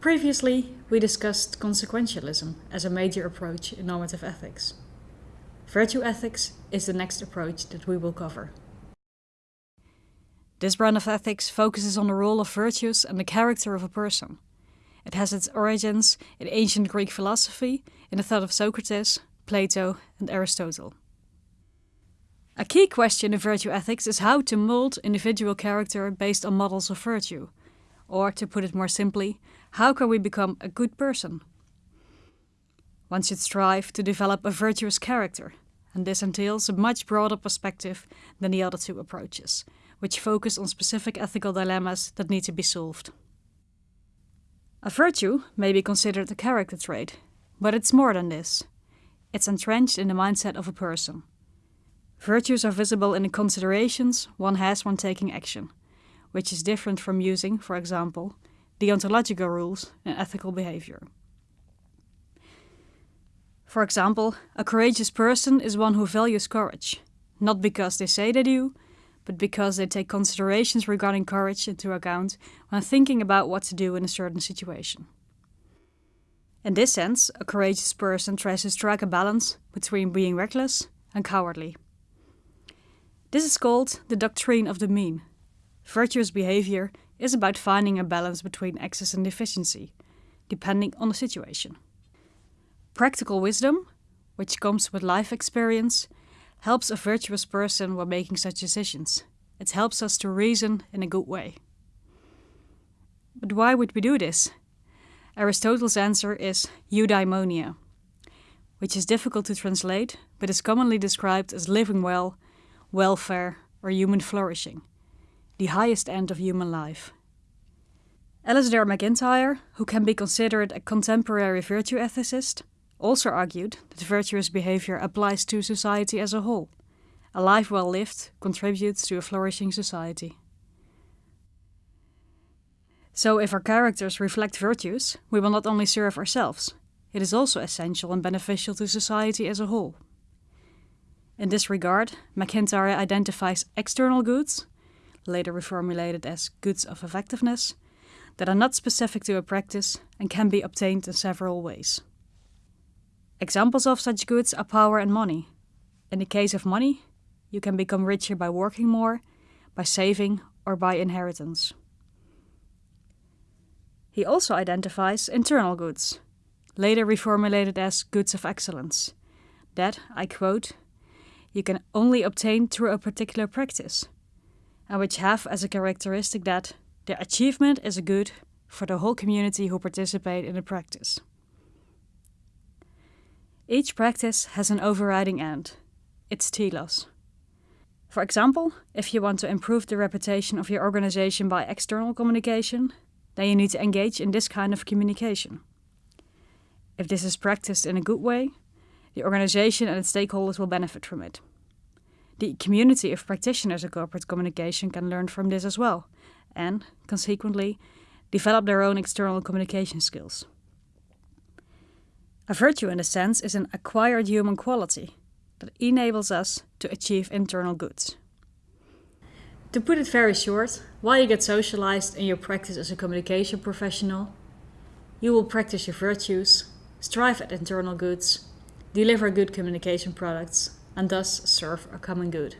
Previously, we discussed consequentialism as a major approach in normative ethics. Virtue ethics is the next approach that we will cover. This brand of ethics focuses on the role of virtues and the character of a person. It has its origins in ancient Greek philosophy, in the thought of Socrates, Plato, and Aristotle. A key question in virtue ethics is how to mold individual character based on models of virtue. Or, to put it more simply, how can we become a good person? One should strive to develop a virtuous character, and this entails a much broader perspective than the other two approaches, which focus on specific ethical dilemmas that need to be solved. A virtue may be considered a character trait, but it's more than this. It's entrenched in the mindset of a person. Virtues are visible in the considerations one has when taking action, which is different from using, for example, deontological rules in ethical behavior. For example, a courageous person is one who values courage, not because they say they do, but because they take considerations regarding courage into account when thinking about what to do in a certain situation. In this sense, a courageous person tries to strike a balance between being reckless and cowardly. This is called the doctrine of the mean. Virtuous behavior is about finding a balance between excess and deficiency, depending on the situation. Practical wisdom, which comes with life experience, helps a virtuous person when making such decisions. It helps us to reason in a good way. But why would we do this? Aristotle's answer is eudaimonia, which is difficult to translate but is commonly described as living well, welfare, or human flourishing, the highest end of human life. Alasdair MacIntyre, who can be considered a contemporary virtue ethicist, also argued that virtuous behavior applies to society as a whole. A life well lived contributes to a flourishing society. So, if our characters reflect virtues, we will not only serve ourselves, it is also essential and beneficial to society as a whole. In this regard, MacIntyre identifies external goods, later reformulated as goods of effectiveness, that are not specific to a practice and can be obtained in several ways. Examples of such goods are power and money. In the case of money, you can become richer by working more, by saving, or by inheritance. He also identifies internal goods, later reformulated as goods of excellence, that, I quote, you can only obtain through a particular practice, and which have as a characteristic that their achievement is a good for the whole community who participate in the practice. Each practice has an overriding end, its telos. For example, if you want to improve the reputation of your organization by external communication, then you need to engage in this kind of communication. If this is practiced in a good way, the organization and its stakeholders will benefit from it. The community of practitioners of corporate communication can learn from this as well, and, consequently, develop their own external communication skills. A virtue, in a sense, is an acquired human quality that enables us to achieve internal goods. To put it very short, while you get socialized in your practice as a communication professional, you will practice your virtues, strive at internal goods, deliver good communication products, and thus serve a common good.